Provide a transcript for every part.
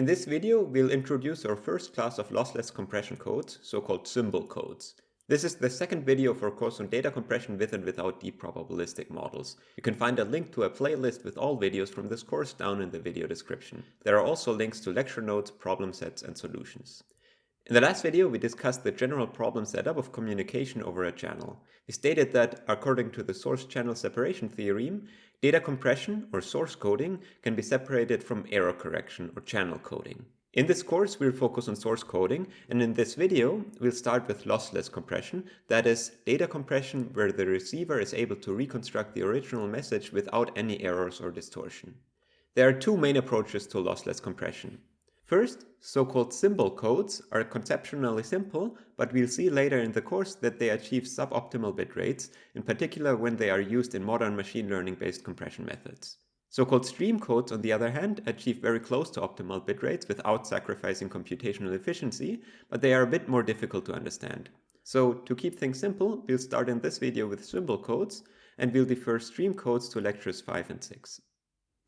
In this video, we'll introduce our first class of lossless compression codes, so-called symbol codes. This is the second video for a course on data compression with and without deep probabilistic models. You can find a link to a playlist with all videos from this course down in the video description. There are also links to lecture notes, problem sets, and solutions. In the last video, we discussed the general problem setup of communication over a channel. We stated that, according to the source channel separation theorem, data compression, or source coding, can be separated from error correction, or channel coding. In this course, we'll focus on source coding, and in this video, we'll start with lossless compression, that is, data compression where the receiver is able to reconstruct the original message without any errors or distortion. There are two main approaches to lossless compression. First, so-called symbol codes are conceptually simple, but we'll see later in the course that they achieve suboptimal bit rates, in particular when they are used in modern machine learning-based compression methods. So-called stream codes, on the other hand, achieve very close to optimal bit rates without sacrificing computational efficiency, but they are a bit more difficult to understand. So to keep things simple, we'll start in this video with symbol codes, and we'll defer stream codes to lectures 5 and 6.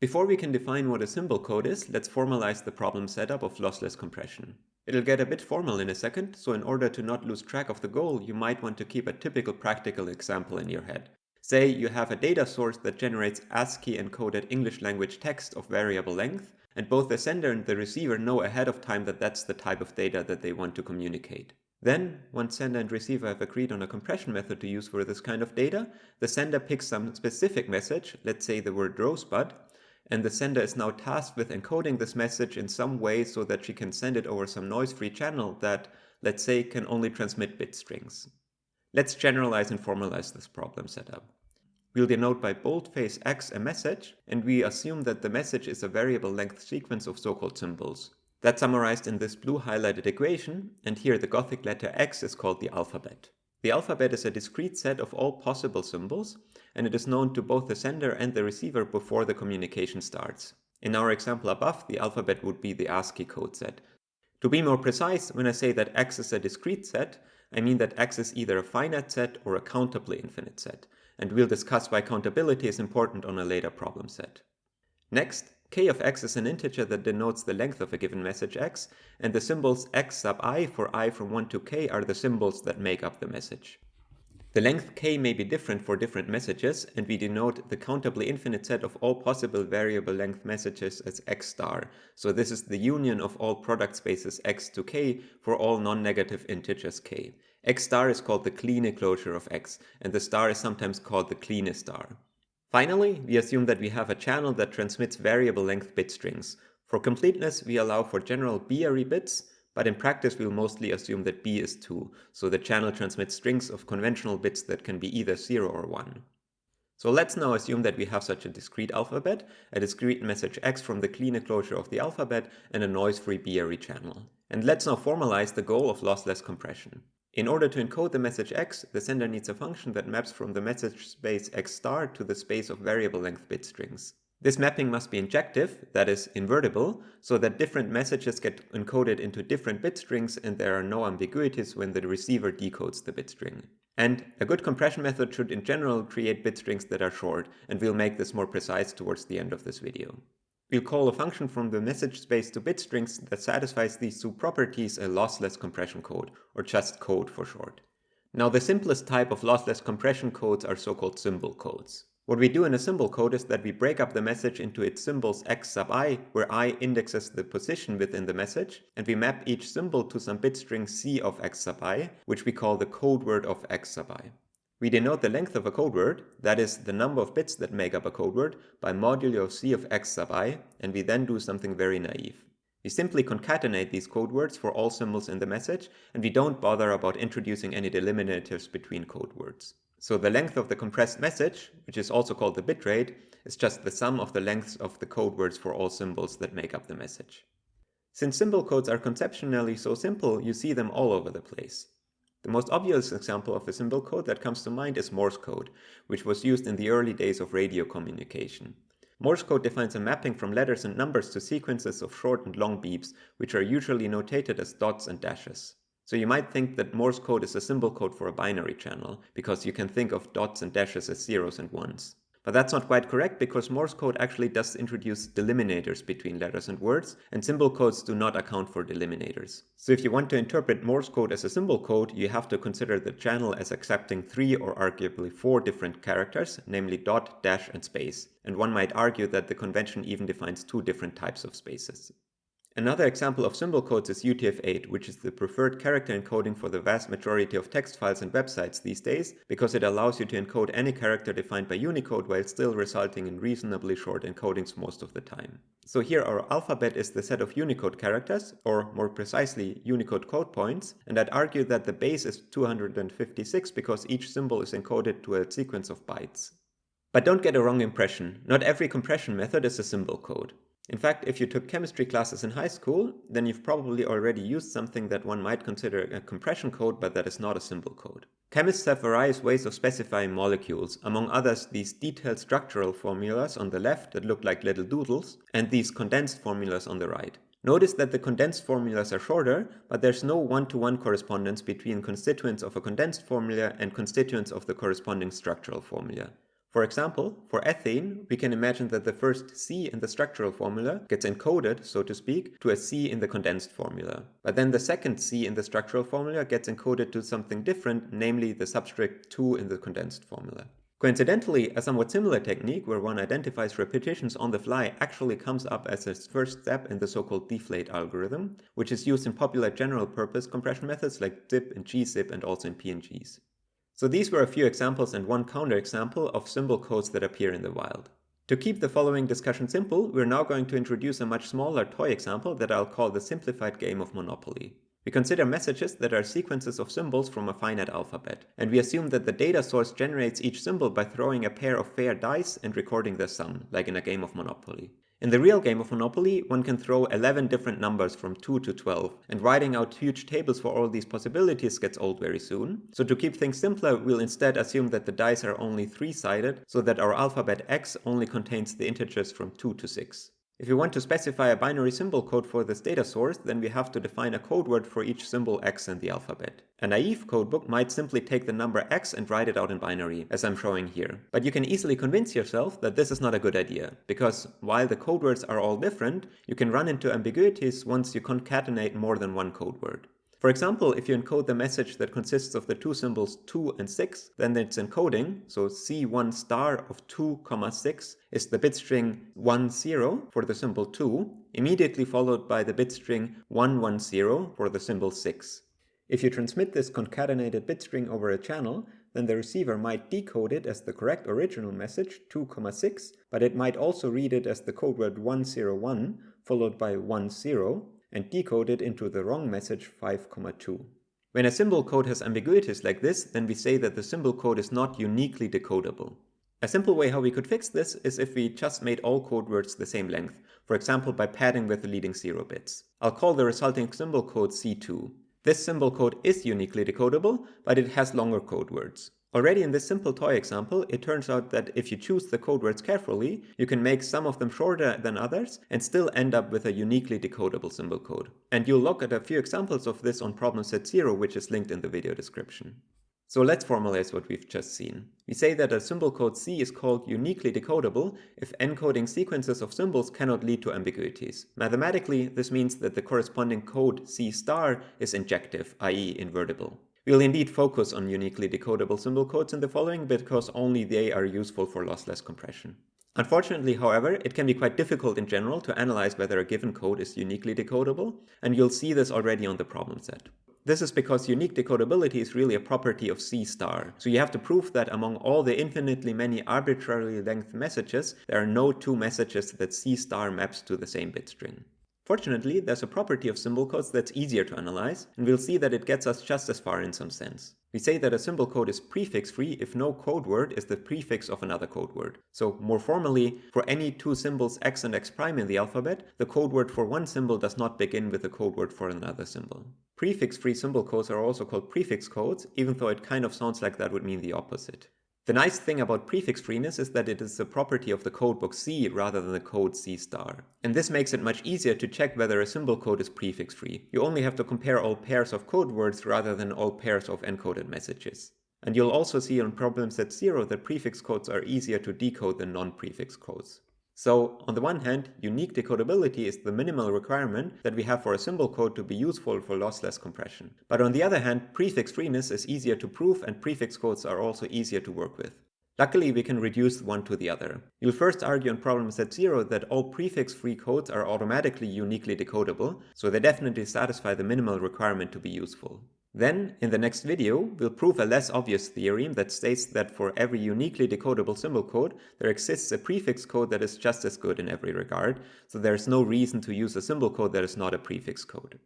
Before we can define what a symbol code is, let's formalize the problem setup of lossless compression. It'll get a bit formal in a second, so in order to not lose track of the goal, you might want to keep a typical practical example in your head. Say you have a data source that generates ASCII encoded English language text of variable length, and both the sender and the receiver know ahead of time that that's the type of data that they want to communicate. Then, once sender and receiver have agreed on a compression method to use for this kind of data, the sender picks some specific message, let's say the word rosebud, and the sender is now tasked with encoding this message in some way so that she can send it over some noise-free channel that, let's say, can only transmit bit strings. Let's generalize and formalize this problem setup. We'll denote by boldface x a message, and we assume that the message is a variable length sequence of so-called symbols. That's summarized in this blue highlighted equation, and here the Gothic letter x is called the alphabet. The alphabet is a discrete set of all possible symbols, and it is known to both the sender and the receiver before the communication starts. In our example above, the alphabet would be the ASCII code set. To be more precise, when I say that X is a discrete set, I mean that X is either a finite set or a countably infinite set, and we'll discuss why countability is important on a later problem set. Next, k of x is an integer that denotes the length of a given message x, and the symbols x sub i for i from 1 to k are the symbols that make up the message. The length k may be different for different messages, and we denote the countably infinite set of all possible variable length messages as x star. So this is the union of all product spaces x to k for all non-negative integers k. x star is called the Kleene closure of x, and the star is sometimes called the Kleene star. Finally, we assume that we have a channel that transmits variable length bit strings. For completeness, we allow for general b-ary bits, but in practice, we'll mostly assume that B is 2, so the channel transmits strings of conventional bits that can be either 0 or 1. So let's now assume that we have such a discrete alphabet, a discrete message x from the Kleene closure of the alphabet, and a noise-free b-ary channel. And let's now formalize the goal of lossless compression. In order to encode the message x, the sender needs a function that maps from the message space x star to the space of variable length bit strings. This mapping must be injective, that is, invertible, so that different messages get encoded into different bit strings and there are no ambiguities when the receiver decodes the bit string. And a good compression method should in general create bit strings that are short, and we'll make this more precise towards the end of this video. We'll call a function from the message space to bit strings that satisfies these two properties a lossless compression code, or just code for short. Now the simplest type of lossless compression codes are so-called symbol codes. What we do in a symbol code is that we break up the message into its symbols x sub i, where i indexes the position within the message, and we map each symbol to some bit string c of x sub i, which we call the code word of x sub i. We denote the length of a code word, that is, the number of bits that make up a code word, by modulo c of x sub i, and we then do something very naive. We simply concatenate these code words for all symbols in the message, and we don't bother about introducing any delimiters between code words. So the length of the compressed message, which is also called the bitrate, is just the sum of the lengths of the code words for all symbols that make up the message. Since symbol codes are conceptually so simple, you see them all over the place. The most obvious example of a symbol code that comes to mind is Morse code, which was used in the early days of radio communication. Morse code defines a mapping from letters and numbers to sequences of short and long beeps, which are usually notated as dots and dashes. So you might think that Morse code is a symbol code for a binary channel, because you can think of dots and dashes as zeros and ones. But that's not quite correct because Morse code actually does introduce delimiters between letters and words, and symbol codes do not account for delimiters. So if you want to interpret Morse code as a symbol code, you have to consider the channel as accepting three or arguably four different characters, namely dot, dash, and space. And one might argue that the convention even defines two different types of spaces. Another example of symbol codes is UTF-8, which is the preferred character encoding for the vast majority of text files and websites these days, because it allows you to encode any character defined by Unicode while still resulting in reasonably short encodings most of the time. So here our alphabet is the set of Unicode characters, or more precisely Unicode code points, and I'd argue that the base is 256 because each symbol is encoded to a sequence of bytes. But don't get a wrong impression, not every compression method is a symbol code. In fact, if you took chemistry classes in high school, then you've probably already used something that one might consider a compression code, but that is not a symbol code. Chemists have various ways of specifying molecules, among others these detailed structural formulas on the left that look like little doodles, and these condensed formulas on the right. Notice that the condensed formulas are shorter, but there's no one-to-one -one correspondence between constituents of a condensed formula and constituents of the corresponding structural formula. For example, for ethane, we can imagine that the first C in the structural formula gets encoded, so to speak, to a C in the condensed formula. But then the second C in the structural formula gets encoded to something different, namely the subscript 2 in the condensed formula. Coincidentally, a somewhat similar technique where one identifies repetitions on the fly actually comes up as a first step in the so-called deflate algorithm, which is used in popular general-purpose compression methods like zip and gzip and also in PNGs. So these were a few examples and one counterexample of symbol codes that appear in the wild. To keep the following discussion simple, we're now going to introduce a much smaller toy example that I'll call the simplified game of Monopoly. We consider messages that are sequences of symbols from a finite alphabet, and we assume that the data source generates each symbol by throwing a pair of fair dice and recording the sum, like in a game of Monopoly. In the real game of Monopoly, one can throw 11 different numbers from 2 to 12, and writing out huge tables for all these possibilities gets old very soon. So to keep things simpler, we'll instead assume that the dice are only 3-sided, so that our alphabet X only contains the integers from 2 to 6. If we want to specify a binary symbol code for this data source, then we have to define a code word for each symbol x in the alphabet. A naive codebook might simply take the number x and write it out in binary, as I'm showing here. But you can easily convince yourself that this is not a good idea, because while the code words are all different, you can run into ambiguities once you concatenate more than one code word. For example, if you encode the message that consists of the two symbols 2 and 6, then its encoding, so C1 star of 2, comma 6, is the bit string 10 for the symbol 2, immediately followed by the bit string 110 for the symbol 6. If you transmit this concatenated bit string over a channel, then the receiver might decode it as the correct original message 2,6, but it might also read it as the code word 101 followed by 10 and decode it into the wrong message 5,2. When a symbol code has ambiguities like this, then we say that the symbol code is not uniquely decodable. A simple way how we could fix this is if we just made all code words the same length, for example by padding with the leading 0 bits. I'll call the resulting symbol code C2. This symbol code is uniquely decodable, but it has longer code words. Already in this simple toy example, it turns out that if you choose the code words carefully, you can make some of them shorter than others and still end up with a uniquely decodable symbol code. And you'll look at a few examples of this on problem set 0, which is linked in the video description. So let's formalize what we've just seen. We say that a symbol code C is called uniquely decodable if encoding sequences of symbols cannot lead to ambiguities. Mathematically, this means that the corresponding code C star is injective, i.e. invertible. We'll indeed focus on uniquely decodable symbol codes in the following because only they are useful for lossless compression. Unfortunately, however, it can be quite difficult in general to analyze whether a given code is uniquely decodable, and you'll see this already on the problem set. This is because unique decodability is really a property of C star, so you have to prove that among all the infinitely many arbitrarily length messages, there are no two messages that C star maps to the same bit string. Fortunately, there's a property of symbol codes that's easier to analyze, and we'll see that it gets us just as far in some sense. We say that a symbol code is prefix-free if no code word is the prefix of another code word. So more formally, for any two symbols x and x prime in the alphabet, the code word for one symbol does not begin with the code word for another symbol. Prefix-free symbol codes are also called prefix codes, even though it kind of sounds like that would mean the opposite. The nice thing about prefix freeness is that it is a property of the codebook C rather than the code C star. And this makes it much easier to check whether a symbol code is prefix free. You only have to compare all pairs of code words rather than all pairs of encoded messages. And you'll also see on problem set 0 that prefix codes are easier to decode than non-prefix codes. So, on the one hand, unique decodability is the minimal requirement that we have for a symbol code to be useful for lossless compression. But on the other hand, prefix freeness is easier to prove and prefix codes are also easier to work with. Luckily, we can reduce one to the other. You'll first argue on problem set 0 that all prefix-free codes are automatically uniquely decodable, so they definitely satisfy the minimal requirement to be useful. Then, in the next video, we'll prove a less obvious theorem that states that for every uniquely decodable symbol code, there exists a prefix code that is just as good in every regard, so there's no reason to use a symbol code that is not a prefix code.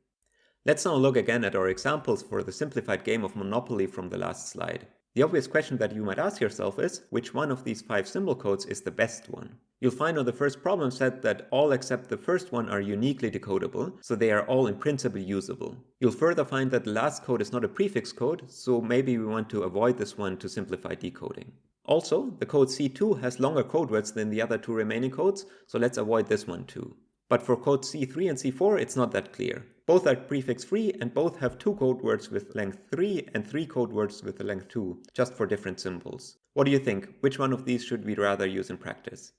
Let's now look again at our examples for the simplified game of Monopoly from the last slide. The obvious question that you might ask yourself is, which one of these five symbol codes is the best one? You'll find on the first problem set that all except the first one are uniquely decodable, so they are all in principle usable. You'll further find that the last code is not a prefix code, so maybe we want to avoid this one to simplify decoding. Also, the code C2 has longer code words than the other two remaining codes, so let's avoid this one too. But for code C3 and C4, it's not that clear. Both are prefix free and both have two code words with length 3 and three code words with length 2, just for different symbols. What do you think? Which one of these should we rather use in practice?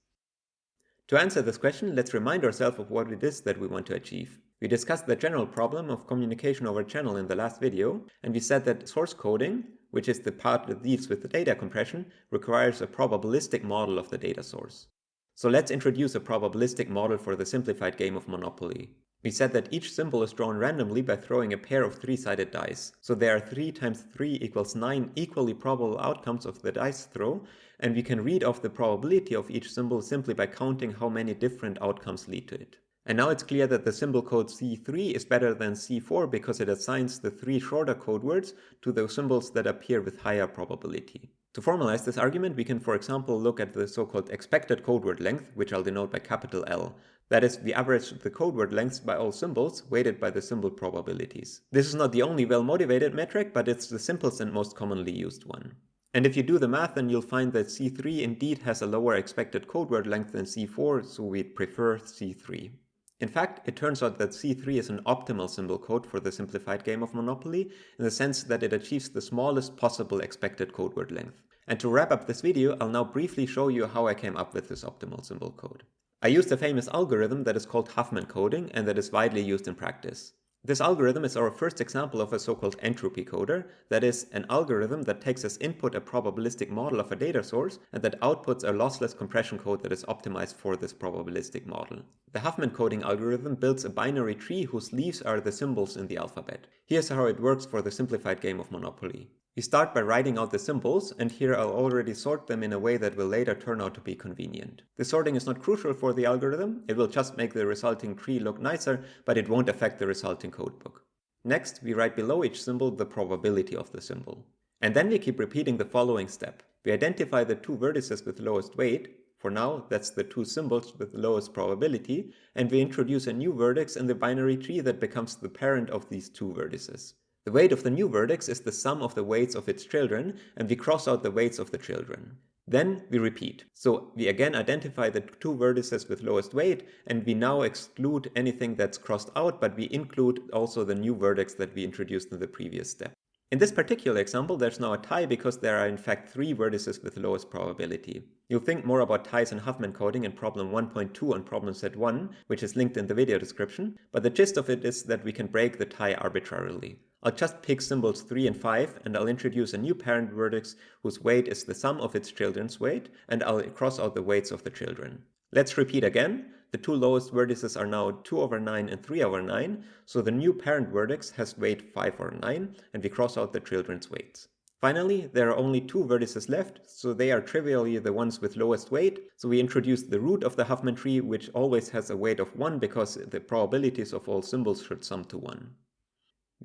To answer this question, let's remind ourselves of what it is that we want to achieve. We discussed the general problem of communication over channel in the last video, and we said that source coding, which is the part that deals with the data compression, requires a probabilistic model of the data source. So let's introduce a probabilistic model for the simplified game of Monopoly. We said that each symbol is drawn randomly by throwing a pair of three-sided dice. So there are 3 times 3 equals 9 equally probable outcomes of the dice throw, and we can read off the probability of each symbol simply by counting how many different outcomes lead to it. And now it's clear that the symbol code C3 is better than C4 because it assigns the three shorter code words to those symbols that appear with higher probability. To formalize this argument, we can for example look at the so-called expected code word length, which I'll denote by capital L. That is, we average the code word lengths by all symbols, weighted by the symbol probabilities. This is not the only well-motivated metric, but it's the simplest and most commonly used one. And if you do the math, then you'll find that C3 indeed has a lower expected code word length than C4, so we'd prefer C3. In fact, it turns out that C3 is an optimal symbol code for the simplified game of Monopoly, in the sense that it achieves the smallest possible expected code word length. And to wrap up this video, I'll now briefly show you how I came up with this optimal symbol code. I used a famous algorithm that is called Huffman coding and that is widely used in practice. This algorithm is our first example of a so-called entropy coder, that is, an algorithm that takes as input a probabilistic model of a data source and that outputs a lossless compression code that is optimized for this probabilistic model. The Huffman coding algorithm builds a binary tree whose leaves are the symbols in the alphabet. Here's how it works for the simplified game of Monopoly. We start by writing out the symbols, and here I'll already sort them in a way that will later turn out to be convenient. The sorting is not crucial for the algorithm, it will just make the resulting tree look nicer, but it won't affect the resulting codebook. Next, we write below each symbol the probability of the symbol. And then we keep repeating the following step. We identify the two vertices with lowest weight, for now that's the two symbols with lowest probability, and we introduce a new vertex in the binary tree that becomes the parent of these two vertices. The weight of the new vertex is the sum of the weights of its children, and we cross out the weights of the children. Then we repeat. So we again identify the two vertices with lowest weight, and we now exclude anything that's crossed out, but we include also the new vertex that we introduced in the previous step. In this particular example, there's now a tie because there are in fact three vertices with lowest probability. You'll think more about ties and Huffman coding in problem 1.2 on problem set 1, which is linked in the video description, but the gist of it is that we can break the tie arbitrarily. I'll just pick symbols 3 and 5 and I'll introduce a new parent vertex whose weight is the sum of its children's weight and I'll cross out the weights of the children. Let's repeat again. The two lowest vertices are now 2 over 9 and 3 over 9, so the new parent vertex has weight 5 over 9 and we cross out the children's weights. Finally, there are only two vertices left, so they are trivially the ones with lowest weight, so we introduce the root of the Huffman tree which always has a weight of 1 because the probabilities of all symbols should sum to 1.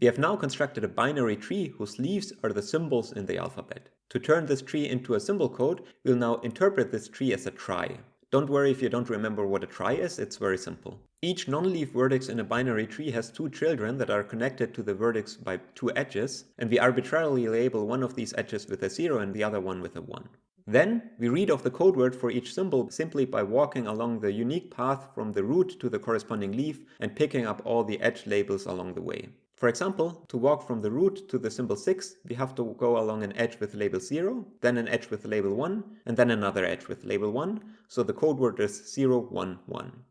We have now constructed a binary tree whose leaves are the symbols in the alphabet. To turn this tree into a symbol code, we'll now interpret this tree as a trie. Don't worry if you don't remember what a trie is, it's very simple. Each non-leaf vertex in a binary tree has two children that are connected to the vertex by two edges, and we arbitrarily label one of these edges with a 0 and the other one with a 1. Then, we read off the code word for each symbol simply by walking along the unique path from the root to the corresponding leaf and picking up all the edge labels along the way. For example, to walk from the root to the symbol 6, we have to go along an edge with label 0, then an edge with label 1, and then another edge with label 1, so the code word is 0, 1, 1.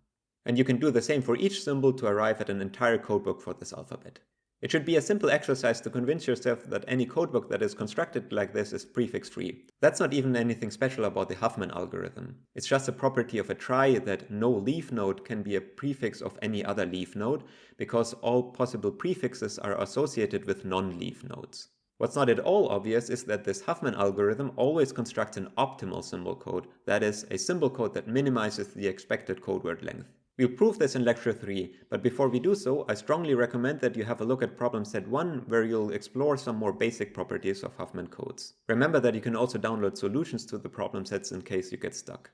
And you can do the same for each symbol to arrive at an entire codebook for this alphabet. It should be a simple exercise to convince yourself that any codebook that is constructed like this is prefix-free. That's not even anything special about the Huffman algorithm. It's just a property of a trie that no leaf node can be a prefix of any other leaf node, because all possible prefixes are associated with non-leaf nodes. What's not at all obvious is that this Huffman algorithm always constructs an optimal symbol code, that is, a symbol code that minimizes the expected code word length. We'll prove this in lecture 3, but before we do so, I strongly recommend that you have a look at problem set 1, where you'll explore some more basic properties of Huffman codes. Remember that you can also download solutions to the problem sets in case you get stuck.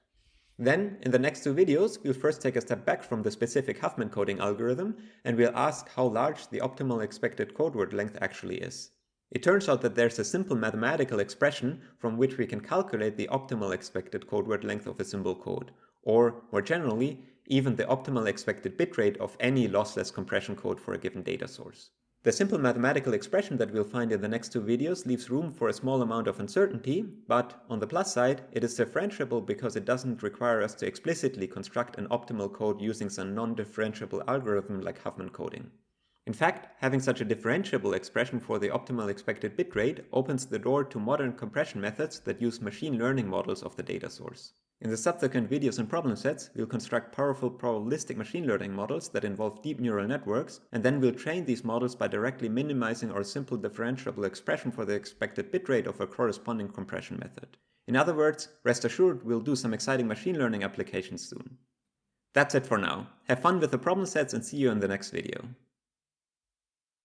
Then, in the next two videos, we'll first take a step back from the specific Huffman coding algorithm, and we'll ask how large the optimal expected code word length actually is. It turns out that there's a simple mathematical expression from which we can calculate the optimal expected code word length of a symbol code, or, more generally, even the optimal expected bitrate of any lossless compression code for a given data source. The simple mathematical expression that we'll find in the next two videos leaves room for a small amount of uncertainty, but on the plus side, it is differentiable because it doesn't require us to explicitly construct an optimal code using some non-differentiable algorithm like Huffman coding. In fact, having such a differentiable expression for the optimal expected bitrate opens the door to modern compression methods that use machine learning models of the data source. In the subsequent videos and problem sets, we'll construct powerful probabilistic machine learning models that involve deep neural networks, and then we'll train these models by directly minimizing our simple differentiable expression for the expected bitrate of a corresponding compression method. In other words, rest assured we'll do some exciting machine learning applications soon. That's it for now. Have fun with the problem sets and see you in the next video.